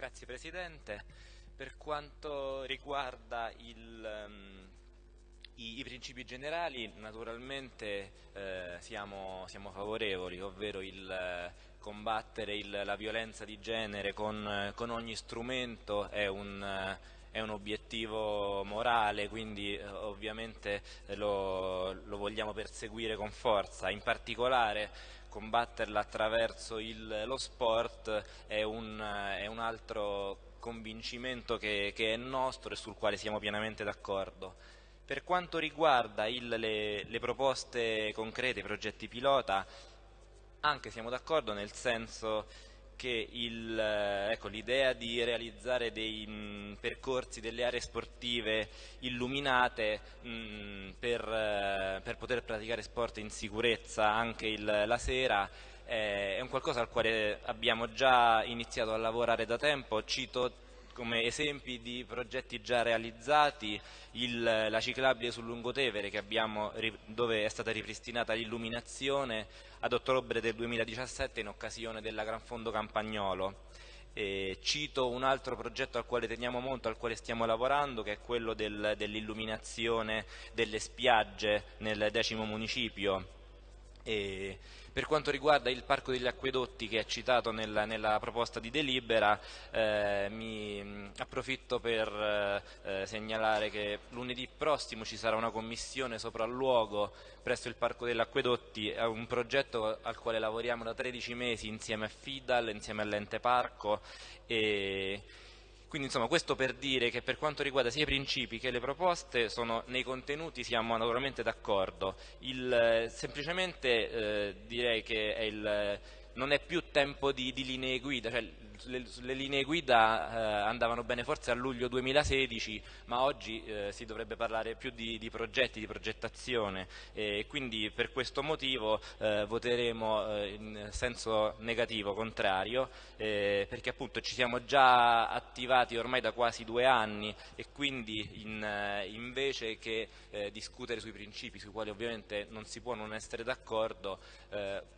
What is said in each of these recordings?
Grazie Presidente. Per quanto riguarda il, um, i, i, principi generali, naturalmente eh, siamo, siamo, favorevoli, ovvero il eh, combattere il, la violenza di genere con, con ogni strumento è un, è un obiettivo morale, quindi eh, ovviamente lo, lo, vogliamo perseguire con forza. In particolare combatterla attraverso il, lo sport è un, è un, altro convincimento che, che, è nostro e sul quale siamo pienamente d'accordo. Per quanto riguarda il, le, le proposte concrete, i progetti pilota, anche siamo d'accordo nel senso che eh, ecco, l'idea di realizzare dei mh, mm, percorsi, delle aree sportive illuminate mh, mm, per, uh, per, poter praticare sport in sicurezza anche il, la sera eh, è un qualcosa al quale abbiamo già iniziato a lavorare da tempo. Cito come esempi di progetti già realizzati il, la ciclabile sul Lungotevere abbiamo, dove è stata ripristinata l'illuminazione ad ottobre del 2017 in occasione della Gran Fondo Campagnolo. E cito un altro progetto al quale teniamo molto, al quale stiamo lavorando, che è quello del, dell'illuminazione delle spiagge nel decimo municipio e per quanto riguarda il Parco degli Acquedotti che è citato nella, nella proposta di delibera, eh, mi approfitto per eh, segnalare che lunedì prossimo ci sarà una commissione sopralluogo presso il Parco degli Acquedotti, è un progetto al quale lavoriamo da 13 mesi insieme a FIDAL, insieme all'ente parco e quindi insomma questo per dire che per quanto riguarda sia i principi che le proposte sono, nei contenuti siamo naturalmente d'accordo, semplicemente eh, direi che è il, non è più tempo di, di linee guida, cioè le, le, linee guida eh, andavano bene forse a luglio 2016, ma oggi eh, si dovrebbe parlare più di, di progetti, di progettazione. E quindi per questo motivo eh, voteremo eh, in senso negativo, contrario, eh, perché appunto ci siamo già attivati ormai da quasi due anni e quindi in, eh, invece che discutere sui principi sui quali ovviamente non si può non essere d'accordo,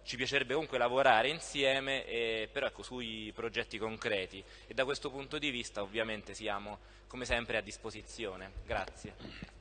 ci piacerebbe comunque lavorare insieme, però ecco, sui progetti progetti concreti e da questo punto di vista ovviamente siamo come sempre a disposizione. Grazie.